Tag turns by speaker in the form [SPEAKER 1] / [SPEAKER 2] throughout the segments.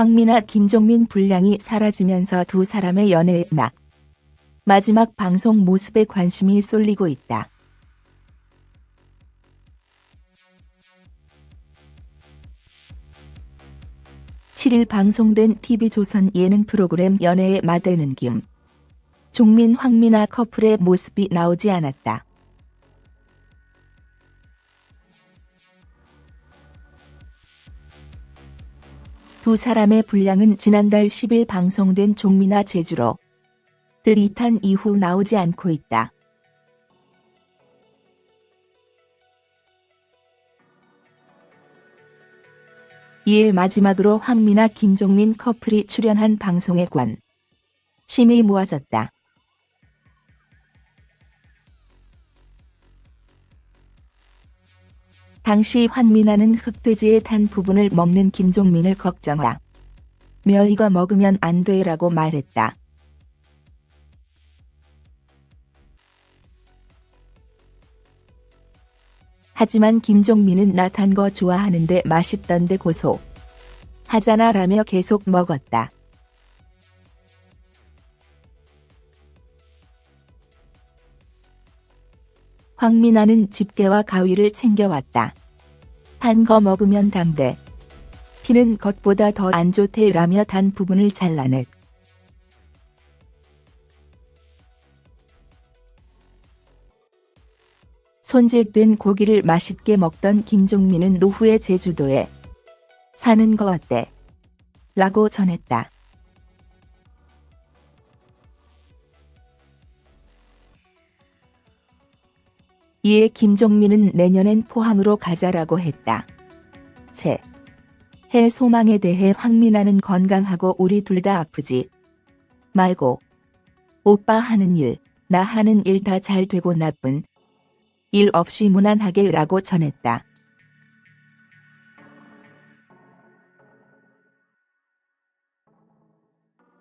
[SPEAKER 1] 황미나 김종민 분량이 사라지면서 두 사람의 연애의 막 마지막 방송 모습에 관심이 쏠리고 있다. (7일) 방송된 TV조선 예능 프로그램 연애의 마대는 김 종민 황미나 커플의 모습이 나오지 않았다. 두 사람의 분량은 지난달 10일 방송된 종미나 제주로 드릿한 이후 나오지 않고 있다. 이에 마지막으로 황미나 김종민 커플이 출연한 방송에 관 심이 모아졌다. 당시 황미나는 흑돼지에 탄 부분을 먹는 김종민을 걱정하 며 이거 먹으면 안 돼라고 말했다. 하지만 김종민은 나탄거 좋아하는데 맛있던데 고소 하잖아 라며 계속 먹었다. 황미나는 집게와 가위를 챙겨왔다. 단거 먹으면 담대. 피는 겉보다 더 안 좋대 라며 단 부분을 잘라냈. 손질된 고기를 맛있게 먹던 김종민은 노후의 제주도에 사는 거 어때? 라고 전했다. 이에 김종민은 내년엔 포항으로 가자라고 했다. 새. 해 소망에 대해 황미나는 건강하고 우리 둘 다 아프지 말고 오빠 하는 일, 나 하는 일 다 잘 되고 나쁜 일 없이 무난하게 라고 전했다.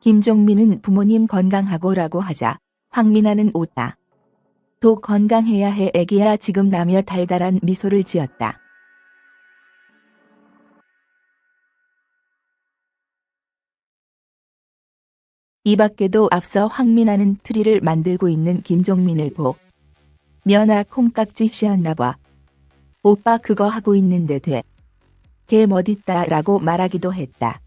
[SPEAKER 1] 김종민은 부모님 건강하고 라고 하자 황미나는 웃다. 또 건강해야 해 애기야 지금 라며 달달한 미소를 지었다. 이 밖에도 앞서 황미나는 트리를 만들고 있는 김종민을 보며 나 콩깍지 씌었나봐. 오빠 그거 하고 있는데 되게 멋있다 라고 말하기도 했다.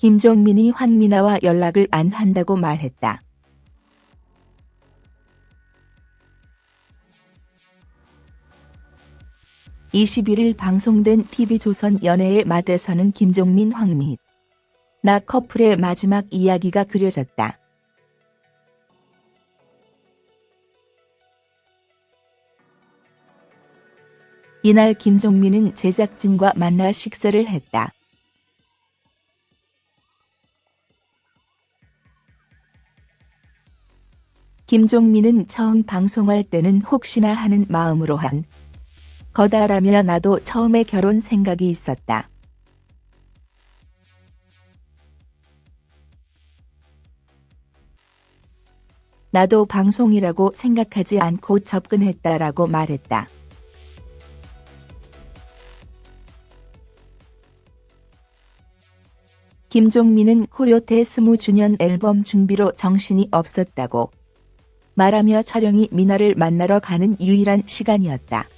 [SPEAKER 1] 김종민이 황미나와 연락을 안 한다고 말했다. (21일) 방송된 TV조선 연애의 맛에서는 김종민 황미 나 커플의 마지막 이야기가 그려졌다. 이날 김종민은 제작진과 만나 식사를 했다. 김종민은 처음 방송할 때는 혹시나 하는 마음으로 한 거다라며 나도 처음에 결혼 생각이 있었다. 나도 방송이라고 생각하지 않고 접근했다라고 말했다. 김종민은 코요태 20주년 앨범 준비로 정신이 없었다고 말하며 촬영이 미나를 만나러 가는 유일한 시간이었다.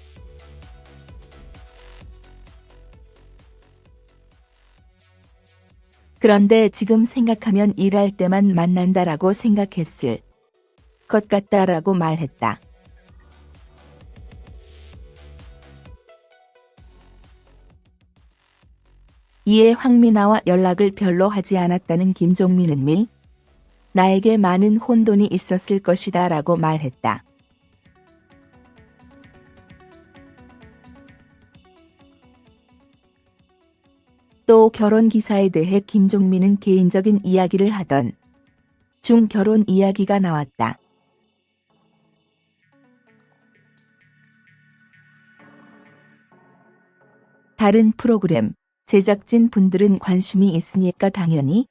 [SPEAKER 1] 그런데 지금 생각하면 일할 때만 만난다라고 생각했을 것 같다라고 말했다. 이에 황미나와 연락을 별로 하지 않았다는 김종민은 미 나에게 많은 혼돈이 있었을 것이다 라고 말했다. 또 결혼 기사에 대해 김종민은 개인적인 이야기를 하던 중 결혼 이야기가 나왔다. 다른 프로그램 제작진 분들은 관심이 있으니까 당연히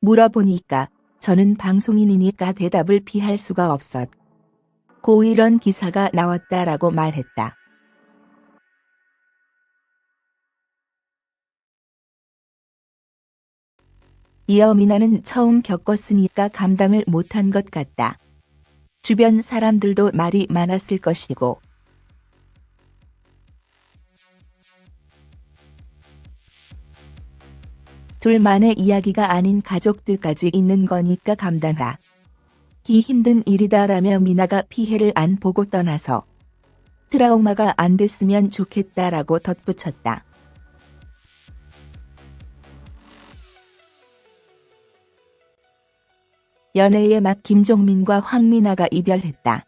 [SPEAKER 1] 물어보니까 저는 방송인이니까 대답을 피할 수가 없었고 이런 기사가 나왔다라고 말했다. 이어 미나는 처음 겪었으니까 감당을 못한 것 같다. 주변 사람들도 말이 많았을 것이고 둘만의 이야기가 아닌 가족들까지 있는 거니까 감당하. 기 힘든 일이다라며 미나가 피해를 안 보고 떠나서 트라우마가 안 됐으면 좋겠다라고 덧붙였다. 연애의 맛 김종민과 황미나가 이별했다.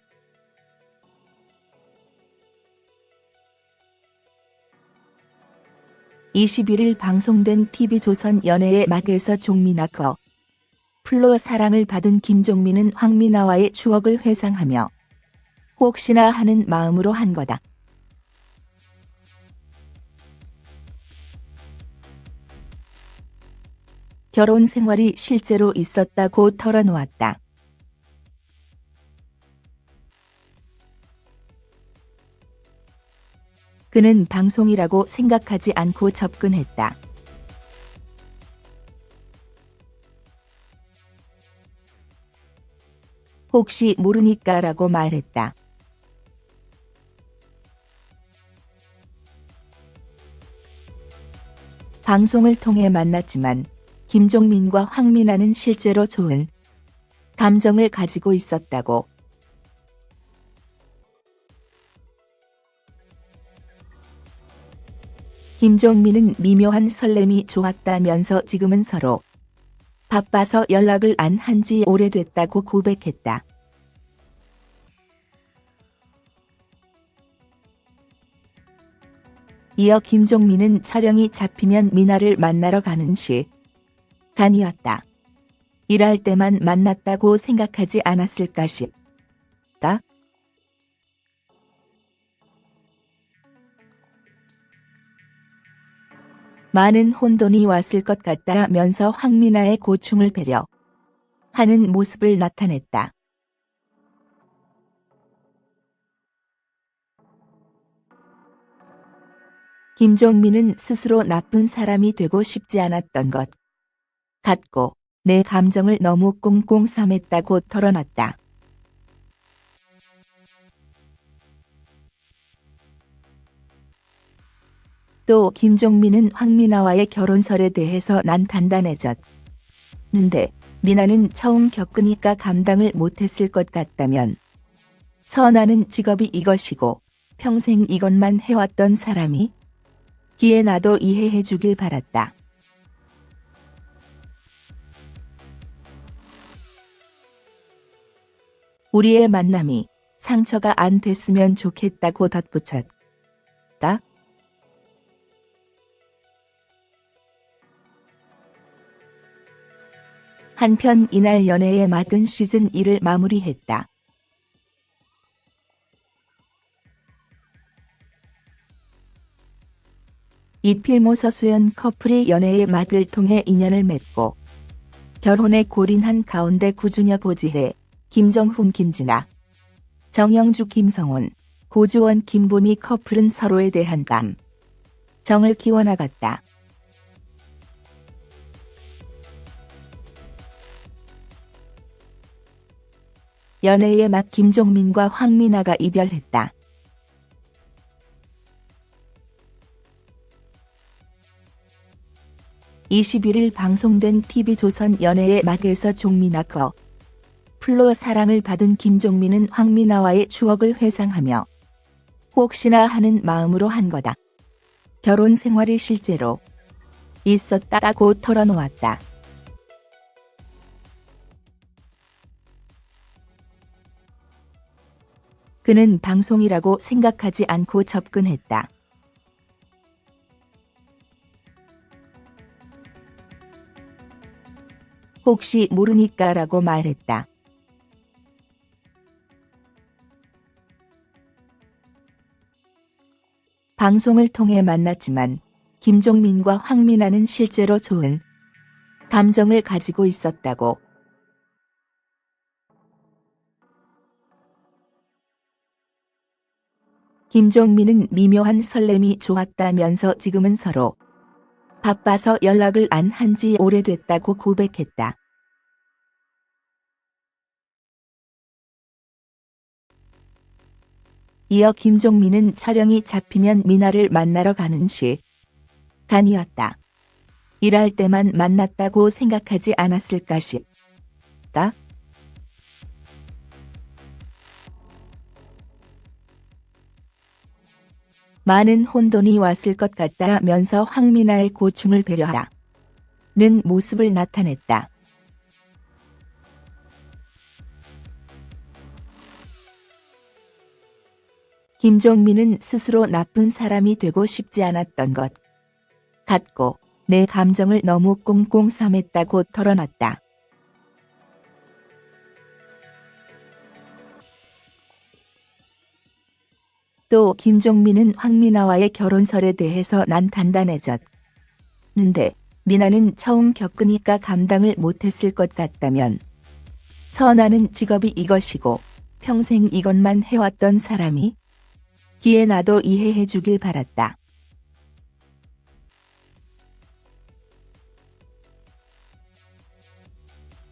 [SPEAKER 1] (21일) 방송된 TV조선 연애의 맛에서 종민아 커 플로 사랑을 받은 김종민은 황미나와의 추억을 회상하며 혹시나 하는 마음으로 한 거다. 결혼 생활이 실제로 있었다고 털어놓았다. 그는 방송이라고 생각하지 않고 접근했다. 혹시 모르니까 라고 말했다. 방송을 통해 만났지만 김종민과 황민아는 실제로 좋은 감정을 가지고 있었다고. 김종민은 미묘한 설렘이 좋았다면서 지금은 서로 바빠서 연락을 안 한 지 오래됐다고 고백했다. 이어 김종민은 촬영이 잡히면 미나를 만나러 가는 시 간이었다. 일할 때만 만났다고 생각하지 않았을까 싶다. 많은 혼돈이 왔을 것 같다면서 황미나의 고충을 배려 하는 모습을 나타냈다. 김종민은 스스로 나쁜 사람이 되고 싶지 않았던 것 같고 내 감정을 너무 꽁꽁 삼했다고 털어놨다. 또 김종민은 황미나와의 결혼설에 대해서 난 단단해졌는데 미나는 처음 겪으니까 감당을 못했을 것 같다면 선아는 직업이 이것이고 평생 이것만 해왔던 사람이 기에 나도 이해해 주길 바랐다. 우리의 만남이 상처가 안 됐으면 좋겠다고 덧붙였다. 한편 이날 연애의 맡은 시즌 1을 마무리했다. 이필모 서수연 커플이 연애의 맛을 통해 인연을 맺고 결혼에 골인한 가운데 구준혁 고지혜, 김정훈 김진아, 정영주 김성훈, 고주원 김보미 커플은 서로에 대한 감 정을 키워나갔다. 연애의 맛 김종민과 황미나가 이별했다. (21일) 방송된 TV조선 연애의 맛에서 종민아 커 플로 사랑을 받은 김종민은 황미나와의 추억을 회상하며 혹시나 하는 마음으로 한 거다. 결혼 생활이 실제로 있었다고 털어놓았다. 그는 방송이라고 생각하지 않고 접근했다. 혹시 모르니까 라고 말했다. 방송을 통해 만났지만 김종민과 황미나는 실제로 좋은 감정을 가지고 있었다고. 김종민은 미묘한 설렘이 좋았다면서 지금은 서로 바빠서 연락을 안 한 지 오래됐다고 고백했다. 이어 김종민은 촬영이 잡히면 미나를 만나러 가는 시 간이었다. 일할 때만 만났다고 생각하지 않았을까 싶다. 많은 혼돈이 왔을 것 같다면서 황미나의 고충을 배려하는 모습을 나타냈다. 김종민은 스스로 나쁜 사람이 되고 싶지 않았던 것 같고 내 감정을 너무 꽁꽁 삼했다고 털어놨다. 또 김종민은 황미나와의 결혼설에 대해서 난 단단해졌는데 미나는 처음 겪으니까 감당을 못했을 것 같다면 선아는 직업이 이것이고 평생 이것만 해왔던 사람이 기에 나도 이해해 주길 바랐다.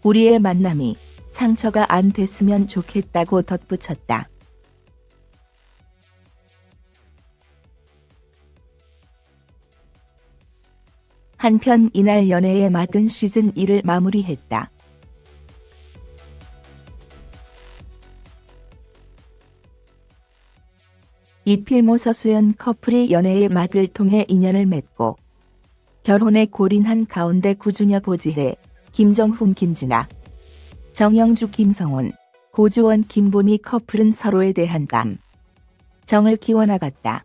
[SPEAKER 1] 우리의 만남이 상처가 안 됐으면 좋겠다고 덧붙였다. 한편 이날 연애에 맡은 시즌 1을 마무리했다. 이필모 서수연 커플이 연애의 막을 통해 인연을 맺고 결혼에 골인한 가운데 구준여 보지혜, 김정훈 김진아, 정영주 김성훈, 고주원 김보미 커플은 서로에 대한 감 정을 키워나갔다.